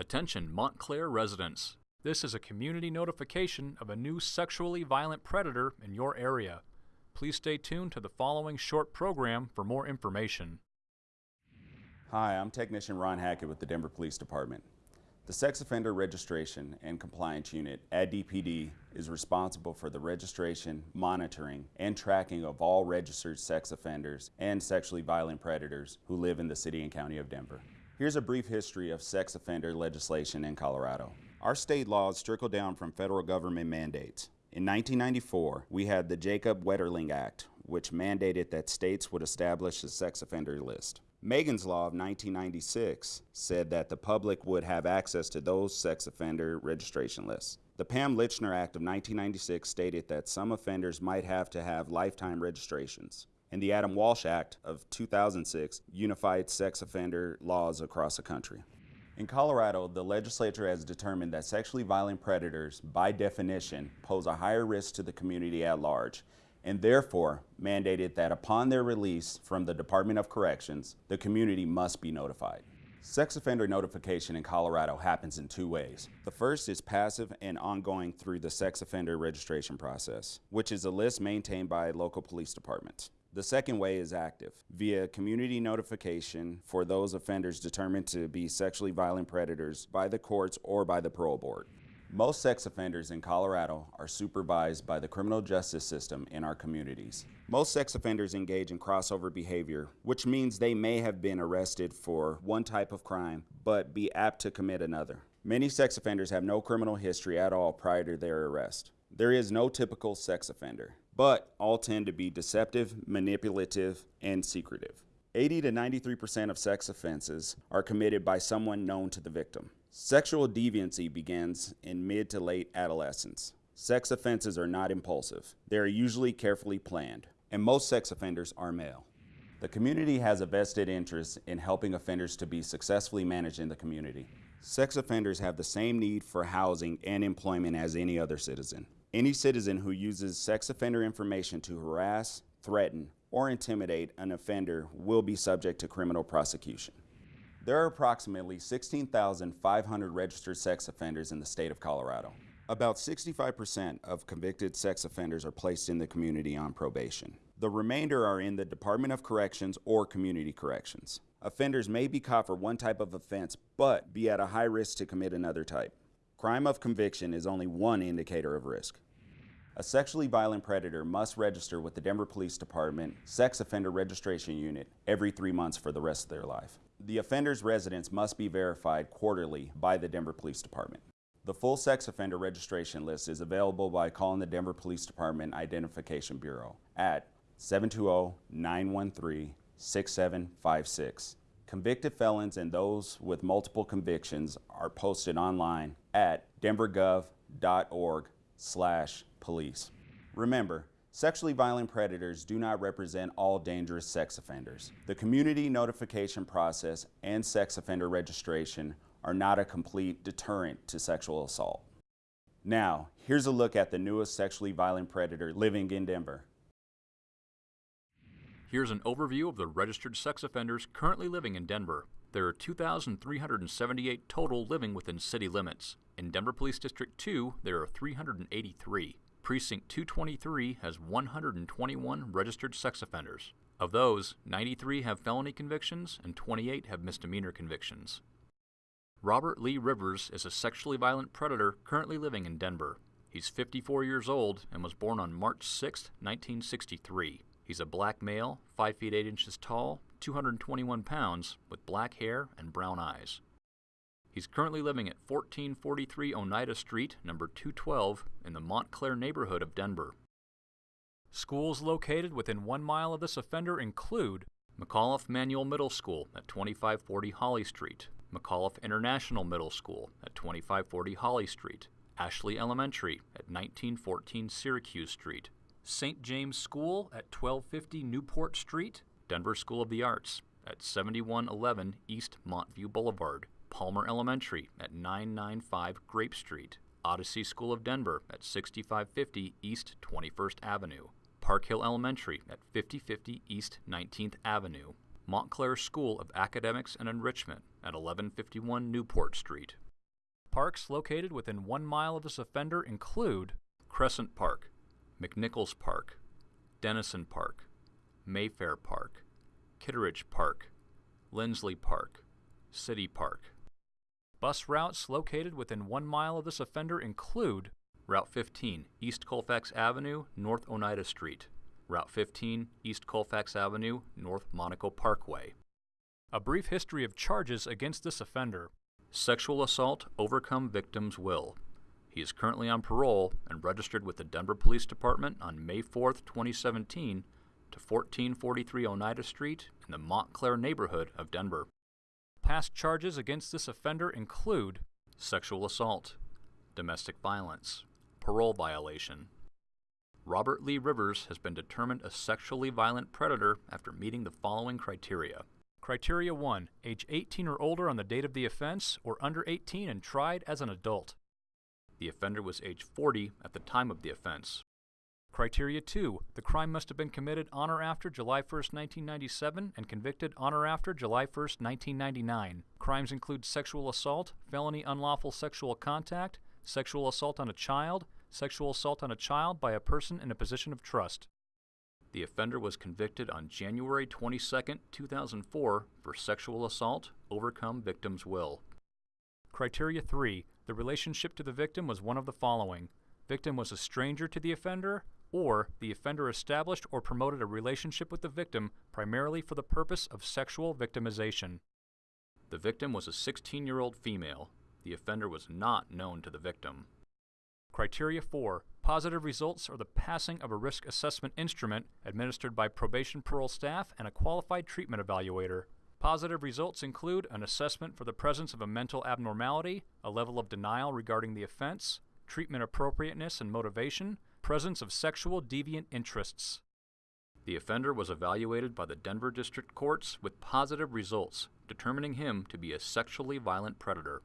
Attention Montclair residents. This is a community notification of a new sexually violent predator in your area. Please stay tuned to the following short program for more information. Hi, I'm Technician Ron Hackett with the Denver Police Department. The Sex Offender Registration and Compliance Unit at DPD is responsible for the registration, monitoring, and tracking of all registered sex offenders and sexually violent predators who live in the City and County of Denver. Here's a brief history of sex offender legislation in Colorado. Our state laws trickle down from federal government mandates. In 1994, we had the Jacob Wetterling Act, which mandated that states would establish a sex offender list. Megan's Law of 1996 said that the public would have access to those sex offender registration lists. The Pam Lychner Act of 1996 stated that some offenders might have to have lifetime registrations. And the Adam Walsh Act of 2006 unified sex offender laws across the country. In Colorado, the legislature has determined that sexually violent predators, by definition, pose a higher risk to the community at large and therefore mandated that upon their release from the Department of Corrections, the community must be notified. Sex offender notification in Colorado happens in two ways. The first is passive and ongoing through the sex offender registration process, which is a list maintained by local police departments. The second way is active, via community notification for those offenders determined to be sexually violent predators by the courts or by the parole board. Most sex offenders in Colorado are supervised by the criminal justice system in our communities. Most sex offenders engage in crossover behavior, which means they may have been arrested for one type of crime, but be apt to commit another. Many sex offenders have no criminal history at all prior to their arrest. There is no typical sex offender, but all tend to be deceptive, manipulative, and secretive. 80 to 93% of sex offenses are committed by someone known to the victim. Sexual deviancy begins in mid to late adolescence. Sex offenses are not impulsive. They are usually carefully planned, and most sex offenders are male. The community has a vested interest in helping offenders to be successfully managed in the community. Sex offenders have the same need for housing and employment as any other citizen. Any citizen who uses sex offender information to harass, threaten, or intimidate an offender will be subject to criminal prosecution. There are approximately 16,500 registered sex offenders in the state of Colorado. About 65% of convicted sex offenders are placed in the community on probation. The remainder are in the Department of Corrections or Community Corrections. Offenders may be caught for one type of offense, but be at a high risk to commit another type. Crime of conviction is only one indicator of risk. A sexually violent predator must register with the Denver Police Department Sex Offender Registration Unit every three months for the rest of their life. The offender's residence must be verified quarterly by the Denver Police Department. The full sex offender registration list is available by calling the Denver Police Department Identification Bureau at 720-913-6756. Convicted felons and those with multiple convictions are posted online at denvergov.org slash police. Remember, Sexually violent predators do not represent all dangerous sex offenders. The community notification process and sex offender registration are not a complete deterrent to sexual assault. Now, here's a look at the newest sexually violent predator living in Denver. Here's an overview of the registered sex offenders currently living in Denver. There are 2,378 total living within city limits. In Denver Police District 2, there are 383. Precinct 223 has 121 registered sex offenders. Of those, 93 have felony convictions and 28 have misdemeanor convictions. Robert Lee Rivers is a sexually violent predator currently living in Denver. He's 54 years old and was born on March 6, 1963. He's a black male, 5 feet 8 inches tall, 221 pounds, with black hair and brown eyes. He's currently living at 1443 Oneida Street, number 212, in the Montclair neighborhood of Denver. Schools located within one mile of this offender include McAuliffe Manual Middle School at 2540 Holly Street, McAuliffe International Middle School at 2540 Holly Street, Ashley Elementary at 1914 Syracuse Street, St. James School at 1250 Newport Street, Denver School of the Arts at 7111 East Montview Boulevard, Palmer Elementary at 995 Grape Street, Odyssey School of Denver at 6550 East 21st Avenue, Park Hill Elementary at 5050 East 19th Avenue, Montclair School of Academics and Enrichment at 1151 Newport Street, Parks located within one mile of this offender include Crescent Park, McNichols Park, Denison Park, Mayfair Park, Kitteridge Park, Lindsley Park, City Park. Bus routes located within one mile of this offender include Route 15, East Colfax Avenue, North Oneida Street. Route 15, East Colfax Avenue, North Monaco Parkway. A brief history of charges against this offender. Sexual assault overcome victim's will. He is currently on parole and registered with the Denver Police Department on May 4, 2017 to 1443 Oneida Street in the Montclair neighborhood of Denver. Past charges against this offender include sexual assault, domestic violence, parole violation. Robert Lee Rivers has been determined a sexually violent predator after meeting the following criteria. Criteria 1 Age 18 or older on the date of the offense, or under 18 and tried as an adult. The offender was age 40 at the time of the offense. Criteria 2. The crime must have been committed on or after July 1, 1997 and convicted on or after July 1, 1999. Crimes include sexual assault, felony unlawful sexual contact, sexual assault on a child, sexual assault on a child by a person in a position of trust. The offender was convicted on January 22, 2004 for sexual assault, overcome victim's will. Criteria 3. The relationship to the victim was one of the following. Victim was a stranger to the offender, or the offender established or promoted a relationship with the victim primarily for the purpose of sexual victimization. The victim was a 16 year old female. The offender was not known to the victim. Criteria 4 Positive results are the passing of a risk assessment instrument administered by probation parole staff and a qualified treatment evaluator. Positive results include an assessment for the presence of a mental abnormality, a level of denial regarding the offense, treatment appropriateness and motivation, presence of sexual deviant interests. The offender was evaluated by the Denver District Courts with positive results, determining him to be a sexually violent predator.